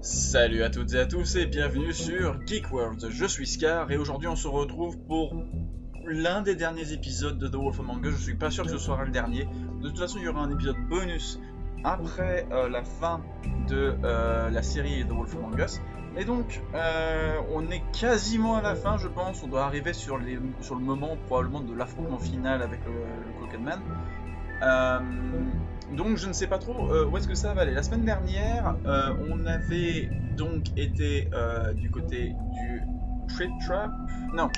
Salut à toutes et à tous et bienvenue sur Geek World. Je suis Scar et aujourd'hui on se retrouve pour l'un des derniers épisodes de The Wolf Among Us. Je suis pas sûr que ce soit le dernier. De toute façon, il y aura un épisode bonus après euh, la fin de euh, la série The Wolf Among Us. Et donc, euh, on est quasiment à la fin, je pense. On doit arriver sur, le moment probablement de l'affrontement final avec le, le Man. Euh, donc je ne sais pas trop euh, où est-ce que ça va aller. La semaine dernière, euh, on avait donc été du côté du Trip Trap. Non.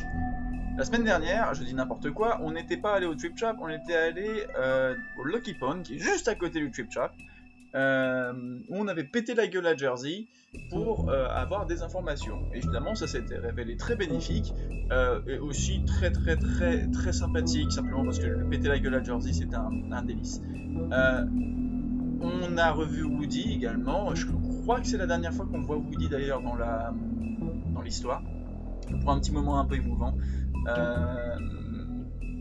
La semaine dernière, je dis n'importe quoi, on n'était pas allé au Trip Trap, on était allé au Lucky Pond, qui est juste à côté du Trip Trap euh, où on avait pété la gueule à Jersey pour euh, avoir des informations. Et évidemment, ça s'était révélé très bénéfique euh, et aussi très très très très sympathique, simplement parce que péter la gueule à Jersey, c'était un, délice. Euh, on a revu Woody également. Je crois que c'est la dernière fois qu'on voit Woody d'ailleurs dans la dans l'histoire, pour un petit moment un peu émouvant.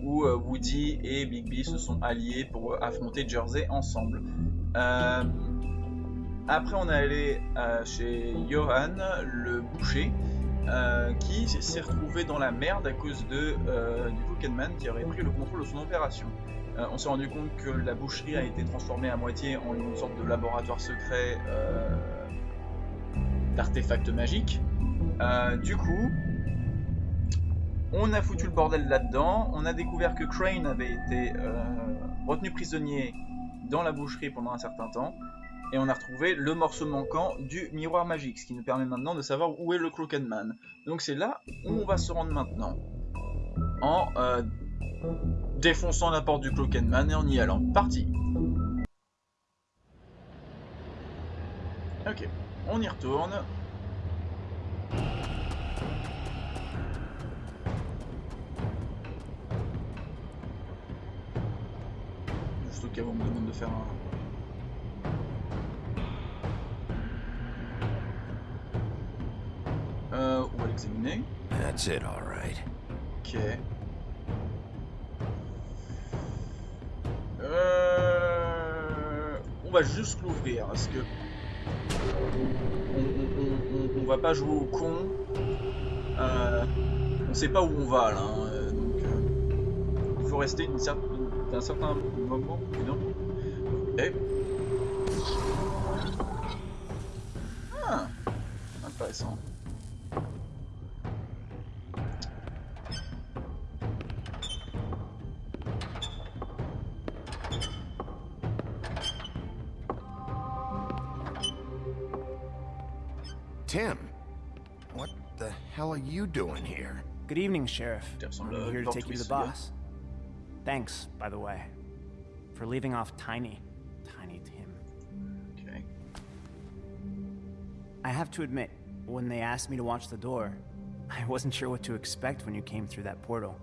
où Woody et Bigby se sont alliés pour affronter Jersey ensemble. Euh, après, on est allé euh, chez Johan, le boucher, euh, qui s'est retrouvé dans la merde à cause de, du Pokémon qui aurait pris le contrôle de son opération. on s'est rendu compte que la boucherie a été transformée à moitié en une sorte de laboratoire secret d'artefacts magiques. du coup, on a foutu le bordel là-dedans. On a découvert que Crane avait été retenu prisonnier dans la boucherie pendant un certain temps, et on a retrouvé le morceau manquant du miroir magique, ce qui nous permet maintenant de savoir où est le Crooked Man. Donc c'est là où on va se rendre maintenant, en euh, défonçant la porte du Crooked Man et en y allant. Parti Ok, on y retourne. Cas où on me demande de faire un... Euh, on va l'examiner. That's it, all right. Ok. Euh... On va juste l'ouvrir, parce que... On, on, on, on, va pas jouer au con. Euh... On sait pas où on va, là. Hein. Donc, euh... il faut rester une certaine d'un certain moment, non Eh Ah Intéressant. Tim, what the hell are you doing here? Good evening, Sheriff. I'm here to take you to the boss. Thanks, by the way, for leaving off Tiny. Tiny Tim. Okay. I have to admit, when they asked me to watch the door, I wasn't sure what to expect when you came through that portal.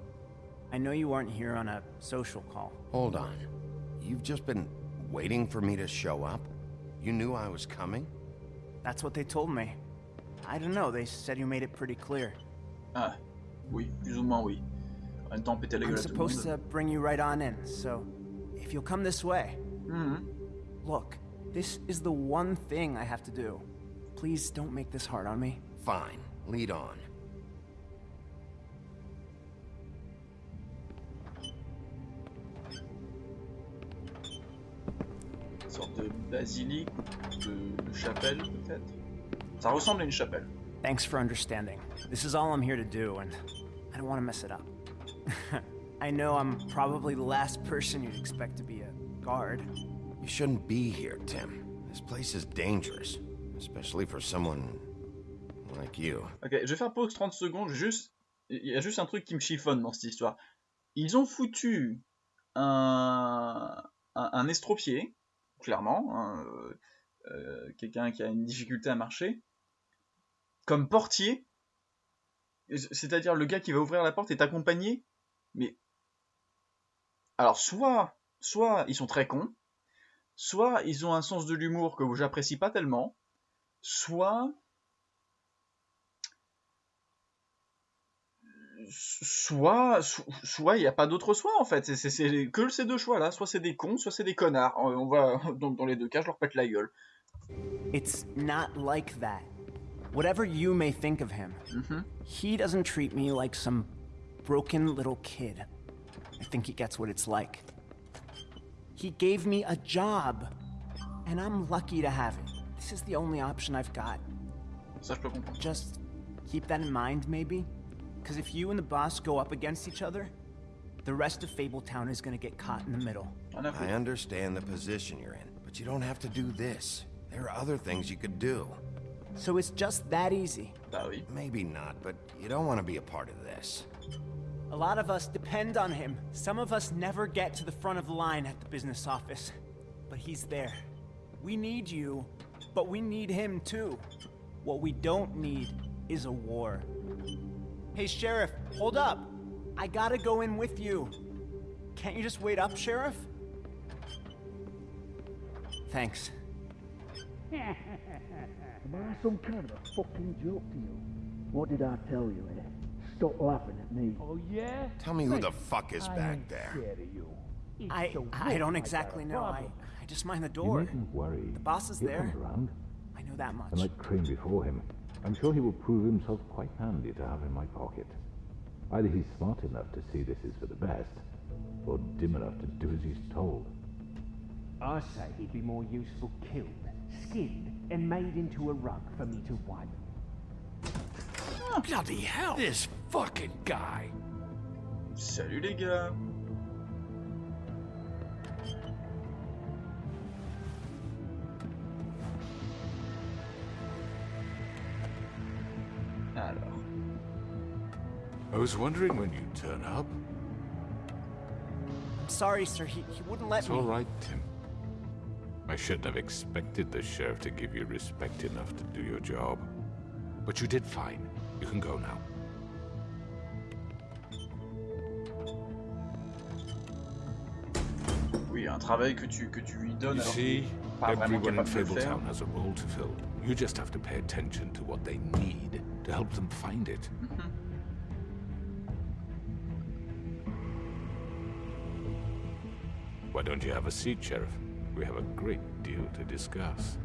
I know you aren't here on a social call. Hold on. You've just been waiting for me to show up? You knew I was coming? That's what they told me. I don't know, they said you made it pretty clear. Ah, oui, plus ou moins oui. En temps, péter la gueule I'm supposed to bring you right on in, so if you'll come this way. Mm -hmm. Look, this is the one thing I have to do. Please don't make this hard on me. Fine, lead on. Une sorte de basilique, de, de chapelle peut-être. Ça ressemble à une chapelle. Thanks for understanding. This is all I'm here to do, and I don't want to mess it up. I know I'm probably the last person you'd expect to be a guard. You shouldn't be here, Tim. This place is dangerous, especially for someone like you. Ok, je vais faire pause 30 secondes, juste... Il y a juste un truc qui me chiffonne dans cette histoire. Ils ont foutu un, un, un estropié, clairement, hein, euh, quelqu'un qui a une difficulté à marcher, comme portier, c'est-à-dire le gars qui va ouvrir la porte est accompagné mais alors soit soit ils sont très cons, soit ils ont un sens de l'humour que j'apprécie pas tellement, soit soit soit il n'y a pas d'autre choix en fait. C'est que ces deux choix là soit c'est des cons soit c'est des connards. On va dans, dans, les deux cas je leur pète la gueule. It's not like that. Whatever you may think of him, he doesn't treat me like some broken little kid. I think he gets what it's like. He gave me a job, and I'm lucky to have it. This is the only option I've got. Ça, je peux comprendre. Just keep that in mind, maybe? Because if you and the boss go up against each other, the rest of Fabletown is gonna get caught in the middle. I understand the position you're in, but you don't have to do this. There are other things you could do. So it's just that easy. Maybe not, but you don't want to be a part of this. A lot of us depend on him. Some of us never get to the front of the line at the business office. But he's there. We need you, but we need him too. What we don't need is a war. Hey, Sheriff, hold up. I gotta go in with you. Can't you just wait up, Sheriff? Thanks. Am I some kind of a fucking joke to you? What did I tell you, eh? Stop laughing at me. Oh, yeah? Tell me who the fuck is I back there. you. I the I don't exactly a know. I. I just mind the You door. mustn't worry. The boss is He'll there. around. I know that much. And like Crane before him, I'm sure he will prove himself quite handy to have in my pocket. Either he's smart enough to see this is for the best, or dim enough to do as he's told. I say he'd be more useful killed, skinned, and made into a rug for me to wipe. Bloody hell! This fucking guy! Salut les gars. Alors, I was wondering when you'd turn up. I'm sorry, sir. He, he wouldn't let It's me. all right, Tim. I shouldn't have expected the sheriff to give you respect enough to do your job. But you did fine. You can go now. oui, un travail que tu, que tu lui donnes You alors see, pas vraiment everyone in capable de le faire. Fabletown has a role to fill. You just have to pay attention to what they need to help them find it. Why don't you have a seat, Sheriff? We have a great deal to discuss.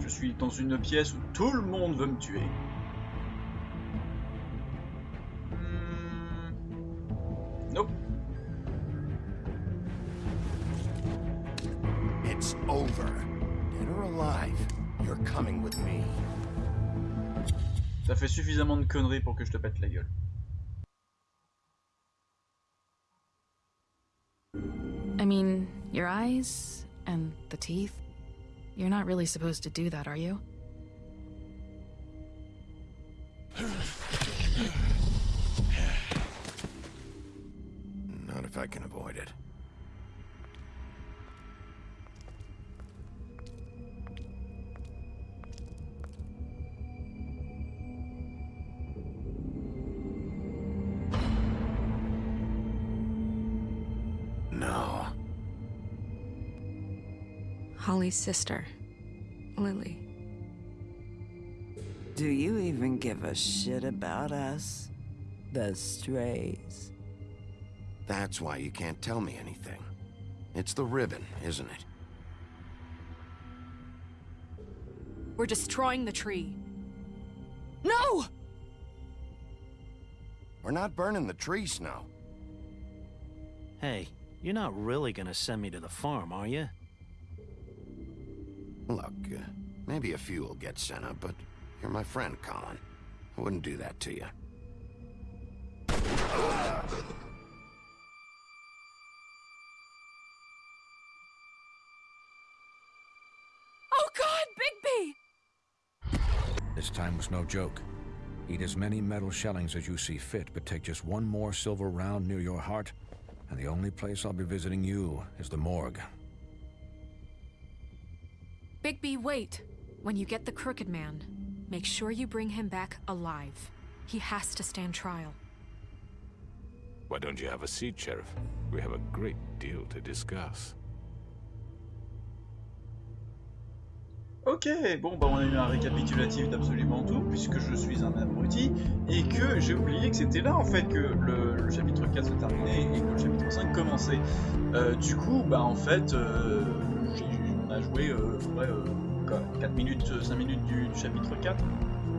Je suis dans une pièce où tout le monde veut me tuer. Suffisamment de conneries pour que je te pète la gueule. I mean, your eyes and the teeth. You're not really supposed to do that, are you? Not if I can avoid Holly's sister, Lily. Do you even give a shit about us? The strays. That's why you can't tell me anything. It's the ribbon, isn't it? We're destroying the tree. No! We're not burning the tree, Snow. Hey, you're not really gonna send me to the farm, are you? Look, uh, maybe a few will get sent up, but you're my friend, Colin. I wouldn't do that to you. Oh God, Bigby! This time was no joke. Eat as many metal shellings as you see fit, but take just one more silver round near your heart, and the only place I'll be visiting you is the morgue. Bigby, wait. When you get the Crooked Man, make sure you bring him back alive. He has to stand trial. Why don't you have a seat, Sheriff? We have a great deal to discuss. Ok, bon bah on a eu un récapitulatif d'absolument tout, puisque je suis un abruti, et que j'ai oublié que c'était là en fait que le, le chapitre 4 se terminait et que le chapitre 5 commençait. Euh, du coup, bah en fait, euh, a joué euh, ouais, euh, quoi, 4 minutes, 5 minutes du, chapitre 4.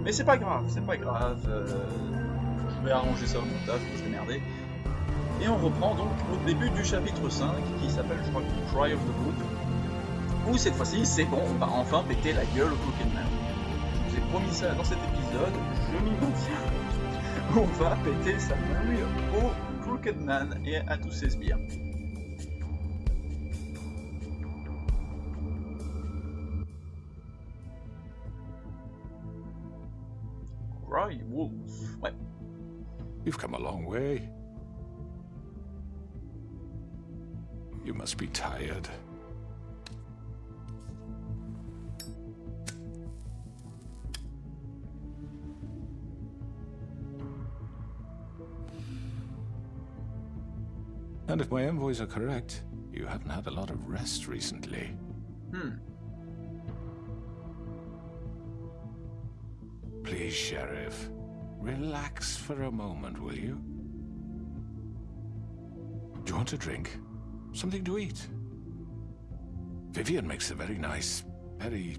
Mais c'est pas grave, c'est pas grave. euh, je vais arranger ça au montage, je vais se démerder. Et on reprend donc au début du chapitre 5, qui s'appelle, je crois, Cry of the Book. Où cette fois-ci, c'est bon, on va enfin péter la gueule au Man. Je vous ai promis ça dans cet épisode, je m'y maintiens. On va péter sa nouille au Crooked Man et à tous ses sbires. You've come a long way. You must be tired. And if my envoys are correct, you haven't had a lot of rest recently. Hmm. Please, Sheriff, relax for a moment, will you? Do you want a drink? Something to eat? Vivian makes a very nice, very...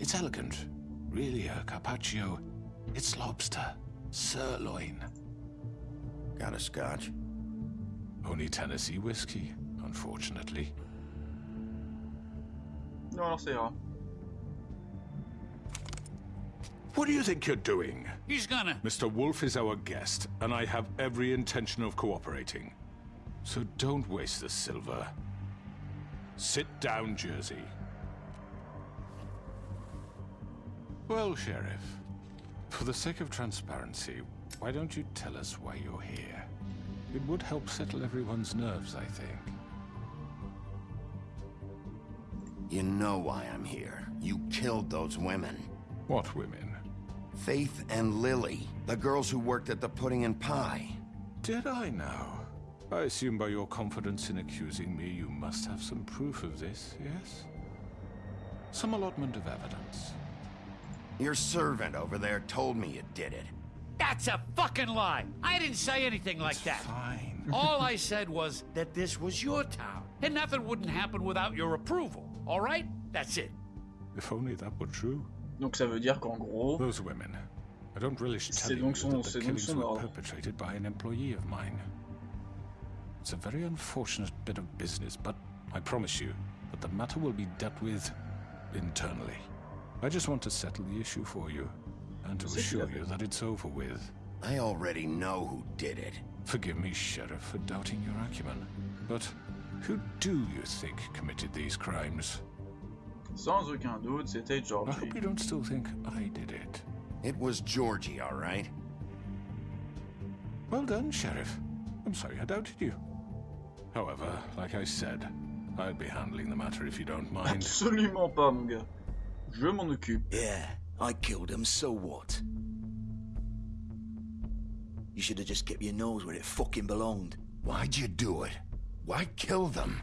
It's elegant. Really a carpaccio. It's lobster. Sirloin. Got a scotch? Only Tennessee whiskey, unfortunately. Non, alors ça ira. What do you think you're doing? He's gonna. Mr. Wolf is our guest, and I have every intention of cooperating. So don't waste the silver. Sit down, Jersey. Well, Sheriff, for the sake of transparency, why don't you tell us why you're here? It would help settle everyone's nerves, I think. You know why I'm here. You killed those women. What women? Faith and Lily, the girls who worked at the Pudding and Pie. Did I now? I assume by your confidence in accusing me, you must have some proof of this, yes? Some allotment of evidence. Your servant over there told me you did it. That's a fucking lie. I didn't say anything like that. Fine. All I said was that this was your town, and nothing wouldn't happen without your approval. All right? That's it. If only that were true. Donc ça veut dire qu'en gros, Those women. I don't relish C'est telling donc you son- that c'est the donc killings son were ordre. perpetrated by an employee of mine. It's a very unfortunate bit of business, but I promise you that the matter will be dealt with internally. I just want to settle the issue for you, and to assure you that it's over with. I already know who did it. Forgive me, Sheriff, for doubting your acumen, but who do you think committed these crimes? Sans aucun doute, c'était I hope you don't still think I did it. It was Georgie, all right? Well done, Sheriff. I'm sorry I doubted you. However, like I said, I'll be handling the matter if you don't mind. Absolument pas, mon gars. Je m'en occupe. Yeah, I killed him, so what? You should have just kept your nose where it fucking belonged. Why'd you do it? Why kill them?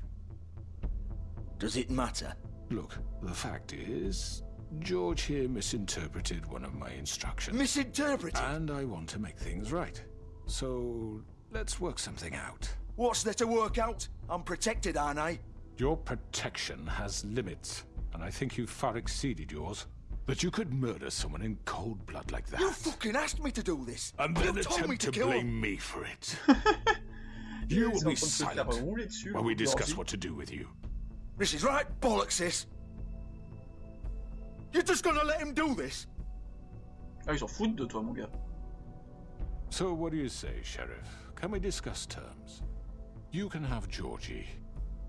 Does it matter? Look, the fact is, George here misinterpreted one of my instructions. Misinterpreted? And I want to make things right. So, let's work something out. What's there to work out? I'm protected, aren't I? Your protection has limits, and I think you've far exceeded yours. That you could murder someone in cold blood like that. You fucking asked me to do this. and you then told me attempt to to kill blame him. me for it. you will Ils sont en be train de se faire silent while we discuss what to do with you. This is right bollocks, sis. You're just gonna let him do this? Ah, ils s'en foutent de toi, mon gars. So, what do you say, Sheriff? Can we discuss terms? You can have Georgie.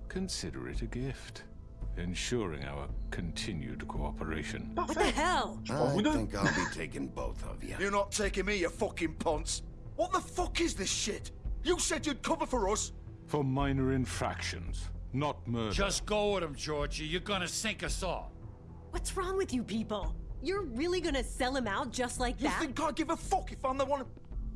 Consider it a gift, ensuring our continued cooperation. What the hell? I think I'll be taking both of you. You're not taking me, you fucking ponce. What the fuck is this shit? You said you'd cover for us. For minor infractions, not murder. Just go with him, Georgie. You're gonna sink us all. What's wrong with you people? You're really gonna sell him out just like that? You that? think I give a fuck if I'm the one?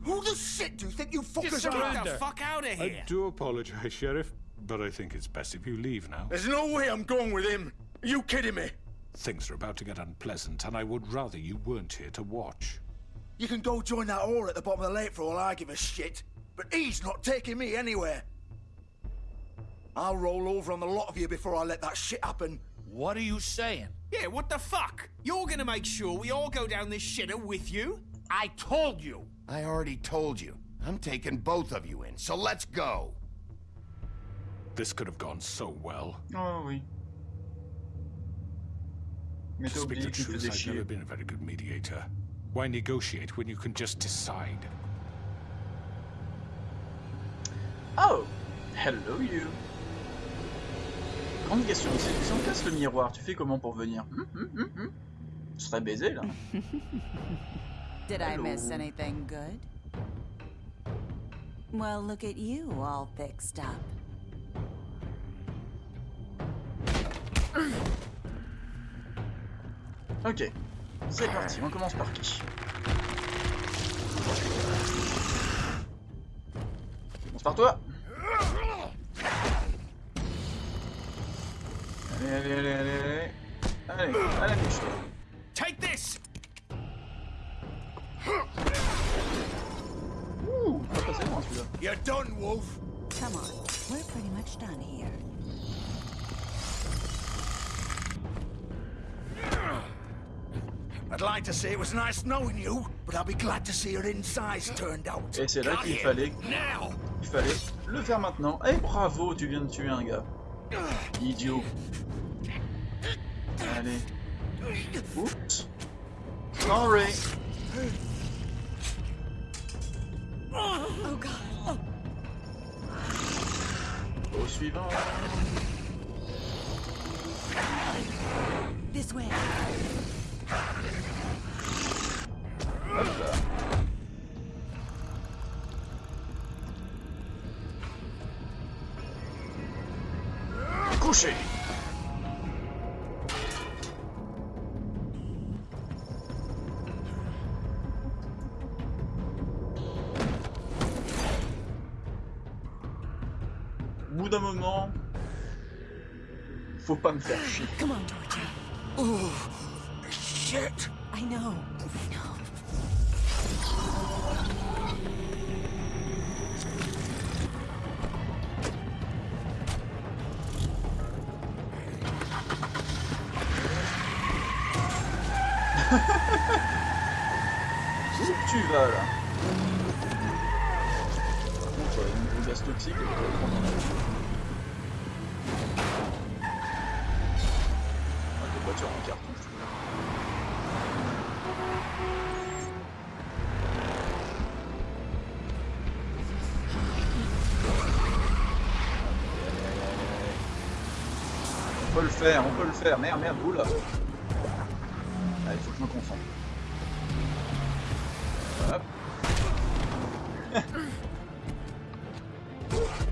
Who the shit do you think you fuckers are? surrender. Fuck out of here! I do apologize, Sheriff, but I think it's best if you leave now. There's no way I'm going with him. Are you kidding me? Things are about to get unpleasant, and I would rather you weren't here to watch. You can go join that whore at the bottom of the lake for all I give a shit. But he's not taking me anywhere. I'll roll over on the lot of you before I let that shit happen. What are you saying? Yeah, what the fuck? You're gonna make sure we all go down this shitter with you? I told you. I already told you. I'm taking both of you in, so let's go. This could have gone so well. Oh oui. Mais To t'as speak the truth, I've chier. never been a very good mediator. Why negotiate when you can just decide? Oh Hello you Grande question, si, si on casse le miroir, tu fais comment pour venir Hum, hum, hum, hum. Je serais baisé là. Did I miss anything good? Well, look at you, all fixed up. Ok, c'est parti, on commence par qui On commence par toi Allez, allez, allez, allez, allez. Allez. Take this! Ouh, pas passer loin celui-là. You're done, Wolf. Come on, we're pretty much done here. I'd like to say it was nice knowing you, but I'll be glad to see your insides turned out. Et c'est là qu'il fallait, Now! il fallait le faire maintenant. Eh bravo, tu viens de tuer un gars. Idiot. Allez. Oups. Sorry. Oh god. Au suivant. This way. Hop là. Au bout d'un moment, faut pas me faire chier. Come on, Torture. Oh, shit! I know. Tu vas là contre, euh, niveau gaz toxique, je vais prendre en avis. Ah, des voitures en carton, je trouve. On peut le faire, on peut le faire. Merde, merde, oula. Ah, il faut que je me concentre. Hop.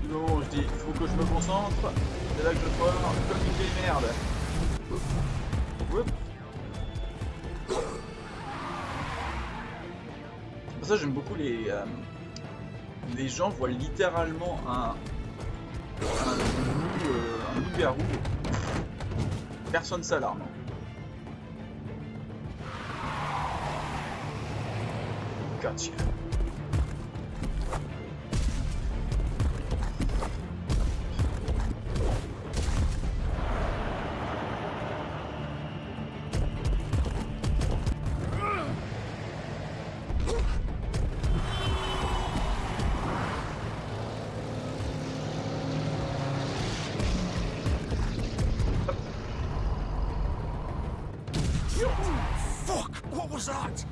Non, je dis, il faut que je me concentre. C'est là que je vais pouvoir communiquer merde. Oups. Ça j'aime beaucoup les... euh, les gens voient littéralement un... Un euh, loup-garou. Personne s'alarme. Gotcha. Fuck! What was that?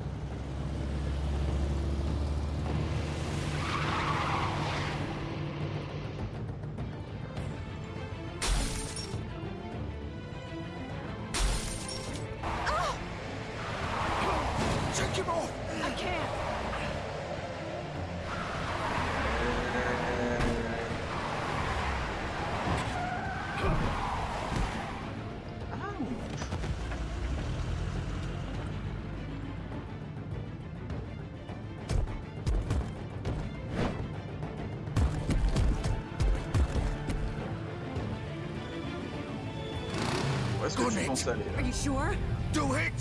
Est-ce que tu penses aller Are you sure? Do it!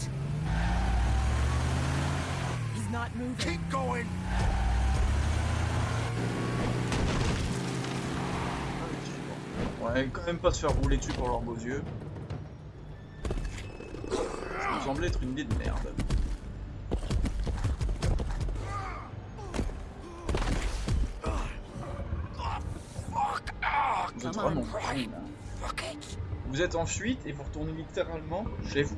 He's not moving. Keep going! Ouais, quand même pas se faire rouler dessus pour leurs beaux yeux. semblait être une idée de merde. Vous êtes vraiment con, là. Vous êtes en fuite et vous retournez littéralement chez vous.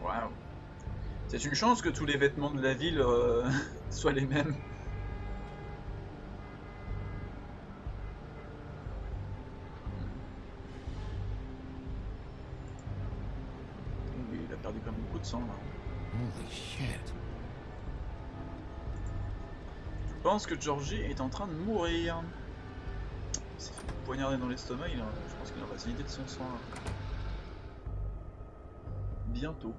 Waouh. C'est une chance que tous les vêtements de la ville euh, soient les mêmes. Holy shit. Je pense que Georgie est en train de mourir. Il s'est fait poignarder dans l'estomac, il a- je pense qu'il va se vider de son sang. là. Bientôt.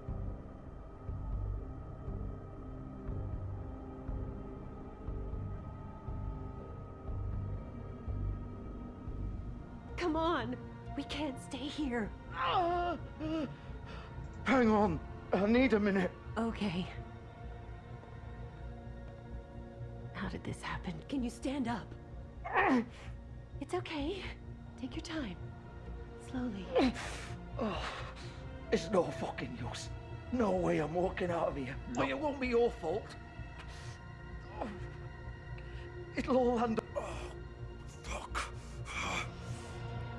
Come on. We can't stay here. Hang on. I need a minute. Okay. How did this happen? Can you stand up? It's okay. Take your time. Slowly. Oh, it's no fucking use. No way I'm walking out of here. But it won't be your fault. Oh, It'll all end up.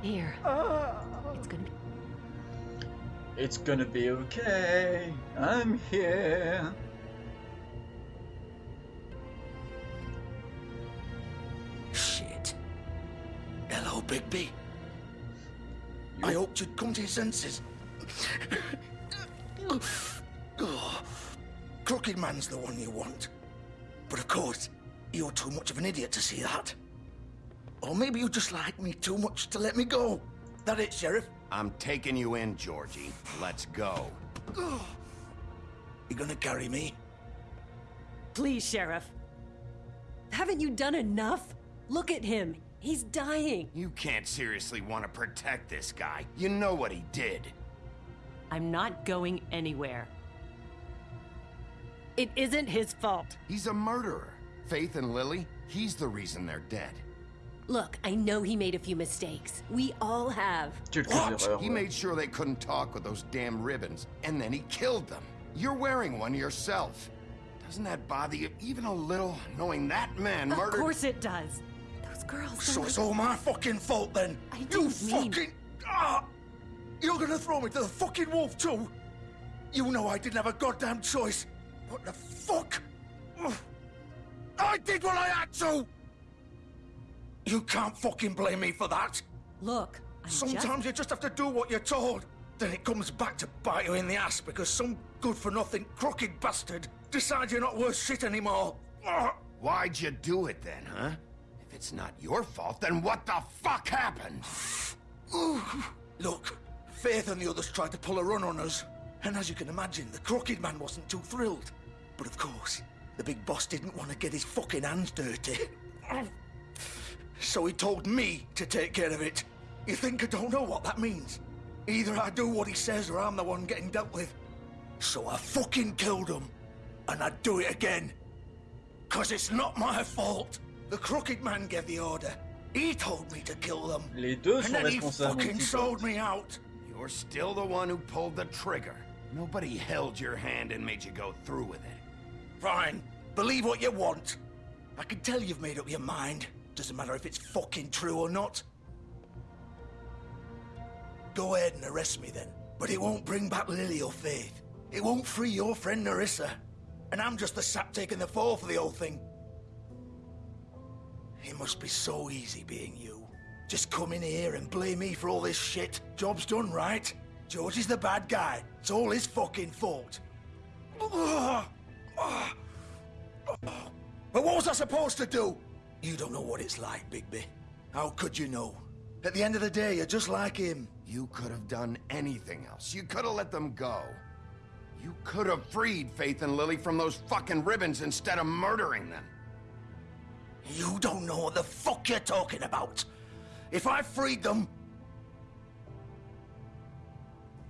Here. Ah. It's gonna be. It's gonna be okay. I'm here. Shit. Hello, Bigby. I hoped you'd come to your senses. Oh, Crooked Man's the one you want. But of course, you're too much of an idiot to see that. Or maybe you just like me too much to let me go. That it, Sheriff? I'm taking you in, Georgie. Let's go. You gonna carry me? Please, Sheriff. Haven't you done enough? Look at him. He's dying. You can't seriously want to protect this guy. You know what he did. I'm not going anywhere. It isn't his fault. He's a murderer. Faith and Lily, he's the reason they're dead. Look, I know he made a few mistakes. We all have. What? He made sure they couldn't talk with those damn ribbons, and then he killed them. You're wearing one yourself. Doesn't that bother you even a little, knowing that man Of murdered? Of course it does. Those girls. So it's all my fucking fault then? I you didn't mean- fucking... Ah! You're gonna throw me to the fucking wolf too? You know I didn't have a goddamn choice. What the fuck? I did what I had to! You can't fucking blame me for that. Look, I'm Sometimes just... you just have to do what you're told. Then it comes back to bite you in the ass because some good-for-nothing crooked bastard decides you're not worth shit anymore. Why'd you do it then, huh? If it's not your fault, then what the fuck happened? Look, Faith and the others tried to pull a run on us. And as you can imagine, the crooked man wasn't too thrilled. But of course, the big boss didn't want to get his fucking hands dirty. So he told me to take care of it. You think I don't know what that means? Either I do what he says or I'm the one getting dealt with. So I fucking killed him. And I'd do it again. Cause it's not my fault. The crooked man gave the order. He told me to kill them. Les deux And sont then he responsables. mon fucking sold me out. You're still the one who pulled the trigger. Nobody held your hand and made you go through with it. Fine. Believe what you want. I can tell you've made up your mind. Doesn't matter if it's fucking true or not. Go ahead and arrest me then. But it won't bring back Lily or Faith. It won't free your friend Nerissa. And I'm just the sap taking the fall for the whole thing. It must be so easy being you. Just come in here and blame me for all this shit. Job's done, right? George is the bad guy. It's all his fucking fault. But what was I supposed to do? You don't know what it's like, Bigby. How could you know? At the end of the day, you're just like him. You could have done anything else. You could have let them go. You could have freed Faith and Lily from those fucking ribbons instead of murdering them. You don't know what the fuck you're talking about. If I freed them...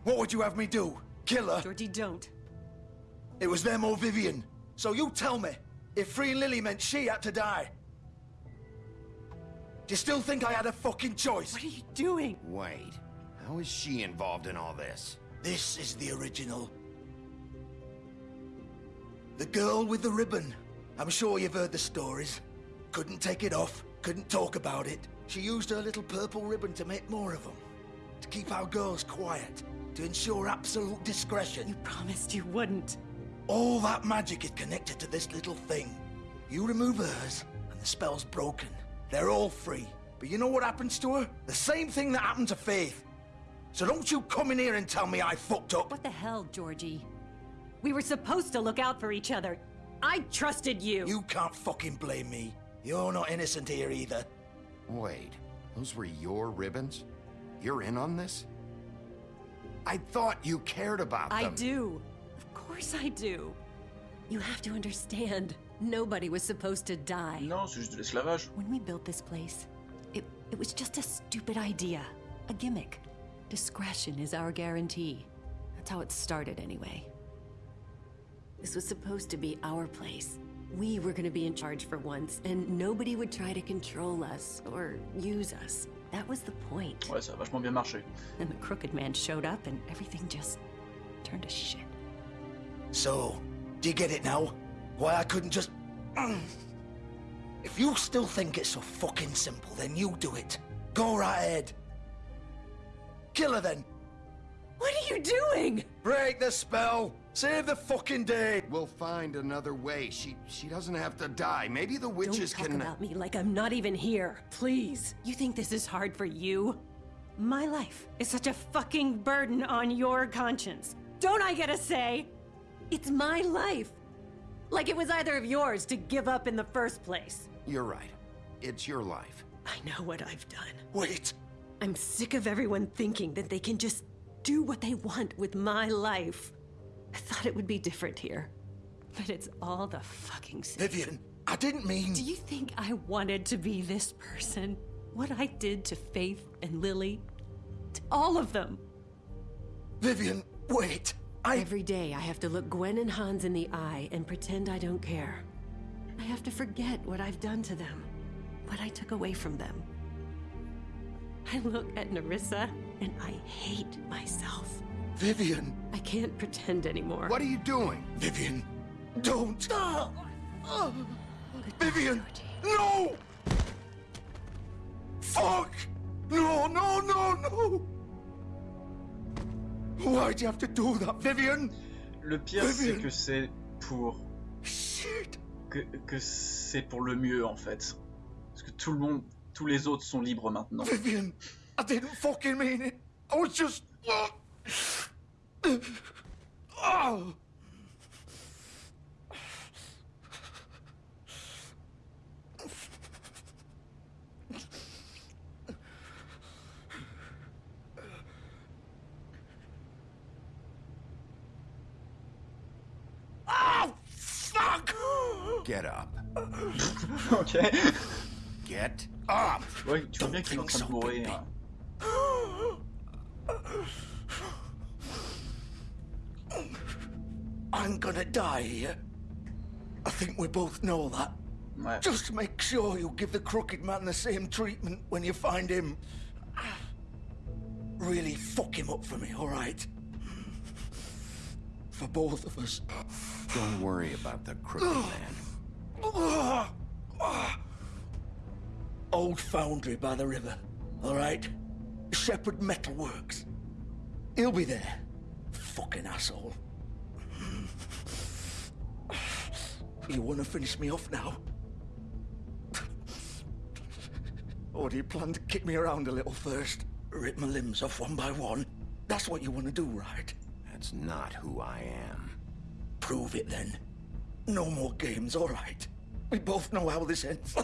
What would you have me do? Kill her? Georgie, don't. It was them or Vivian. So you tell me, if freeing Lily meant she had to die, do you still think I had a fucking choice? What are you doing? Wait, how is she involved in all this? This is the original. The girl with the ribbon. I'm sure you've heard the stories. Couldn't take it off, couldn't talk about it. She used her little purple ribbon to make more of them. To keep our girls quiet. To ensure absolute discretion. You promised you wouldn't. All that magic is connected to this little thing. You remove hers, and the spell's broken. They're all free. But you know what happens to her? The same thing that happened to Faith. So don't you come in here and tell me I fucked up. What the hell, Georgie? We were supposed to look out for each other. I trusted you. You can't fucking blame me. You're not innocent here either. Wait, those were your ribbons? You're in on this? I thought you cared about them. I do. Of course I do. You have to understand. Nobody was supposed to die. Non, c'est juste de l'esclavage. When we built this place, it, it was just a stupid idea. A gimmick. Discretion is our guarantee. That's how it started anyway. This was supposed to be our place. We were gonna be in charge for once, and nobody would try to control us or use us. That was the point. Ouais, ça a vachement bien marché. Then the crooked man showed up and everything just turned to shit. So, do you get it now? Why I couldn't just... If you still think it's so fucking simple, then you do it. Go right ahead. Kill her then. What are you doing? Break the spell. Save the fucking day. We'll find another way. She she doesn't have to die. Maybe the witches Don't talk can. Uh, about me like I'm not even here. Please. You think this is hard for you? My life is such a fucking burden on your conscience. Don't I get a say? It's my life. Like it was either of yours to give up in the first place. You're right. It's your life. I know what I've done. Wait. I'm sick of everyone thinking that they can just do what they want with my life. I thought it would be different here. But it's all the fucking same. Vivian, I didn't mean. Do you think I wanted to be this person? What I did to Faith and Lily? To all of them. Vivian, wait. I. Every day I have to look Gwen and Hans in the eye and pretend I don't care. I have to forget what I've done to them, what I took away from them. I look at Nerissa and I hate myself. Vivian. I can't pretend anymore. What are you doing? Vivian, don't. Vivian, no! Fuck! No, no, no, no! Why'd you have to do that, Vivian? Le pire, c'est que c'est pour. Shit! Que, que c'est pour le mieux, en fait. Parce que tout le monde, tous les autres sont libres maintenant. Vivian, I didn't fucking mean it. I was just. Oh, Get up. ok. Get up. Ouais, tu vois bien qu'il est en train de mourir. I'm gonna die here. I think we both know that. Ouais. Just make sure you give the crooked man the same treatment when you find him. Really fuck him up for me, alright? For both of us. Don't worry about the crooked man. Old foundry by the river, alright? Shepherd Metalworks. He'll be there. Fucking asshole. You wanna finish me off now? Or do you plan to kick me around a little first? Rip my limbs off one by one? That's what you wanna do, right? That's not who I am. Prove it then. No more games, alright? We both know how this ends.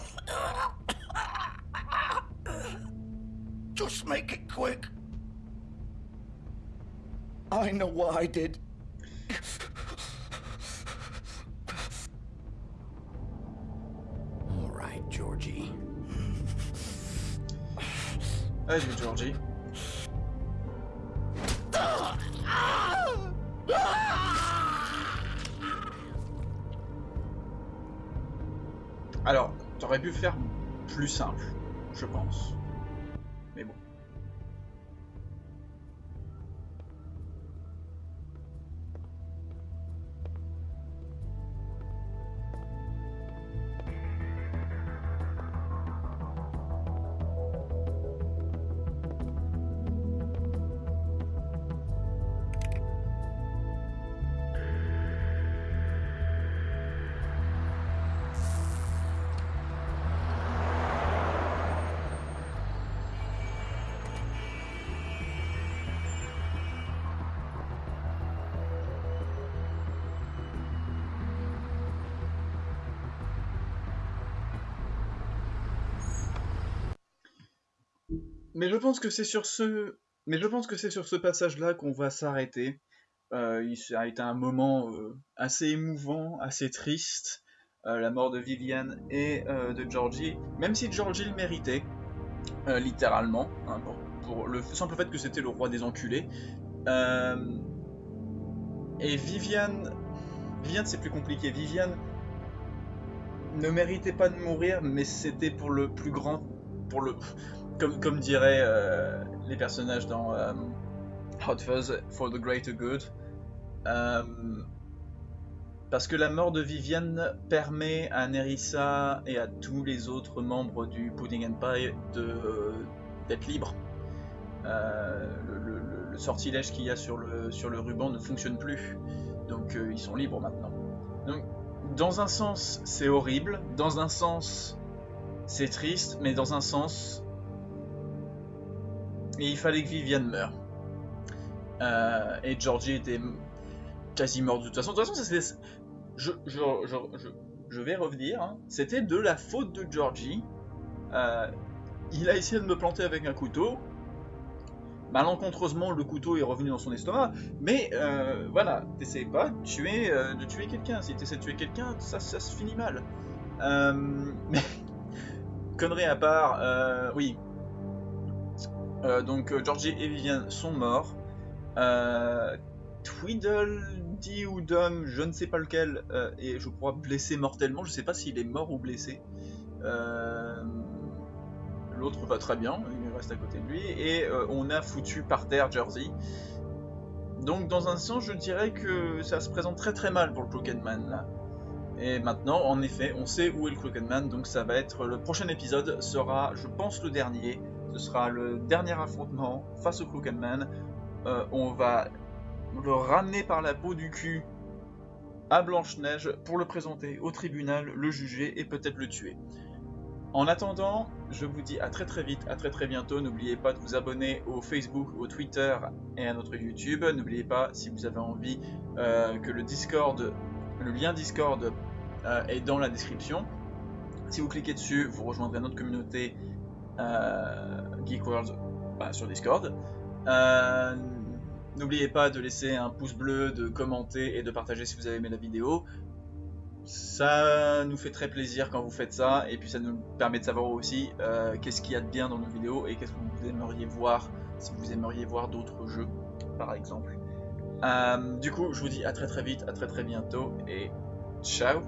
Just make it quick. I know what I did. All right, Georgie. Vas-y, Georgie. Pu faire plus simple, je pense. Mais je pense que c'est sur ce, mais je pense que c'est sur ce passage-là qu'on va s'arrêter. Euh, il a été un moment euh, assez émouvant, assez triste, euh, la mort de Viviane et euh, de Georgie. Même si Georgie le méritait, littéralement, hein, pour, pour le simple fait que c'était le roi des enculés. Et Viviane, Viviane c'est plus compliqué. Viviane ne méritait pas de mourir, mais c'était pour le plus grand, comme, diraient euh, les personnages dans euh, Hot Fuzz, for the greater good. Euh, parce que la mort de Viviane permet à Nerissa et à tous les autres membres du Pudding Empire de d'être libres. Le, sortilège qu'il y a sur le, sur le ruban ne fonctionne plus. Donc ils sont libres maintenant. Donc, dans un sens, c'est horrible. Dans un sens, c'est triste. Mais dans un sens, il fallait que Viviane meure. Euh, et Georgie était quasi mort de toute façon. De toute façon, je, vais revenir. hein. C'était de la faute de Georgie. Euh, il a essayé de me planter avec un couteau. Malencontreusement, le couteau est revenu dans son estomac. Mais euh, voilà, t'essayes pas de tuer, tuer quelqu'un. Si t'essaies de tuer quelqu'un, ça, ça se finit mal. Mais connerie à part, euh, oui. Euh, donc euh, Georgie et Viviane sont morts. Euh, Tweedledee ou Dom, je ne sais pas lequel, est je crois blessé mortellement. Je sais pas s'il est mort ou blessé. L'autre va très bien, il reste à côté de lui. Et on a foutu par terre Jersey. Donc dans un sens, je dirais que ça se présente très très mal pour le Man là. Et maintenant, en effet, on sait où est le Crooked Man, donc ça va être le prochain épisode sera, je pense, le dernier. Ce sera le dernier affrontement face au Crooked Man. Euh, on va le ramener par la peau du cul à Blanche-Neige pour le présenter au tribunal, le juger et peut-être le tuer. En attendant, je vous dis à très très vite, à très très bientôt. N'oubliez pas de vous abonner au Facebook, au Twitter et à notre YouTube. N'oubliez pas, si vous avez envie, euh, que le Discord, le lien Discord euh, est dans la description. Si vous cliquez dessus, vous rejoindrez notre communauté euh, Geek World bah, sur Discord. Euh, N'oubliez pas de laisser un pouce bleu, de commenter et de partager si vous avez aimé la vidéo. Ça nous fait très plaisir quand vous faites ça, et puis ça nous permet de savoir aussi euh, qu'est-ce qu'il y a de bien dans nos vidéos et qu'est-ce que vous aimeriez voir, si vous aimeriez voir d'autres jeux, par exemple. Du coup, je vous dis à très très vite, à très très bientôt, et ciao